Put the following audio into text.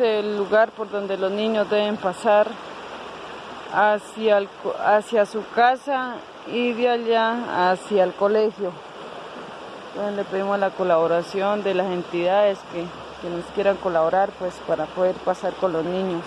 el lugar por donde los niños deben pasar hacia, hacia su casa y de allá hacia el colegio. Entonces le pedimos la colaboración de las entidades que, que nos quieran colaborar pues para poder pasar con los niños.